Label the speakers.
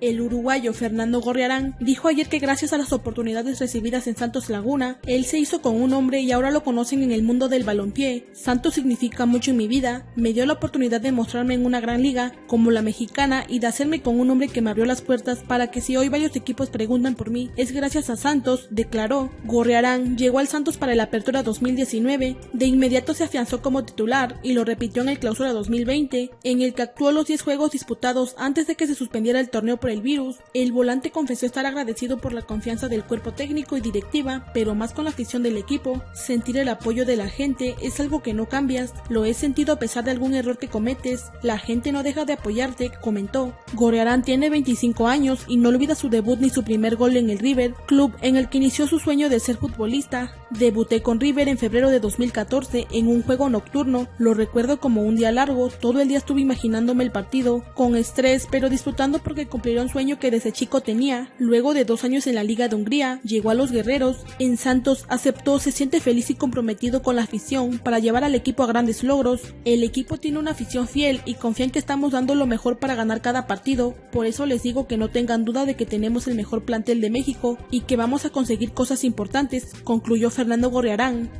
Speaker 1: El uruguayo Fernando Gorriarán dijo ayer que gracias a las oportunidades recibidas en Santos Laguna, él se hizo con un hombre y ahora lo conocen en el mundo del balompié. Santos significa mucho en mi vida, me dio la oportunidad de mostrarme en una gran liga como la mexicana y de hacerme con un hombre que me abrió las puertas para que si hoy varios equipos preguntan por mí, es gracias a Santos, declaró. Gorriarán llegó al Santos para la apertura 2019, de inmediato se afianzó como titular y lo repitió en el clausura 2020, en el que actuó los 10 juegos disputados antes de que se suspendiera el torneo el virus. El volante confesó estar agradecido por la confianza del cuerpo técnico y directiva, pero más con la afición del equipo. Sentir el apoyo de la gente es algo que no cambias, lo he sentido a pesar de algún error que cometes, la gente no deja de apoyarte, comentó. Gorearán tiene 25 años y no olvida su debut ni su primer gol en el River, club en el que inició su sueño de ser futbolista. Debuté con River en febrero de 2014 en un juego nocturno, lo recuerdo como un día largo, todo el día estuve imaginándome el partido, con estrés, pero disfrutando porque un sueño que desde chico tenía. Luego de dos años en la Liga de Hungría, llegó a los Guerreros, en Santos aceptó, se siente feliz y comprometido con la afición para llevar al equipo a grandes logros. El equipo tiene una afición fiel y confía en que estamos dando lo mejor para ganar cada partido, por eso les digo que no tengan duda de que tenemos el mejor plantel de México y que vamos a conseguir cosas importantes, concluyó Fernando Gorriarán.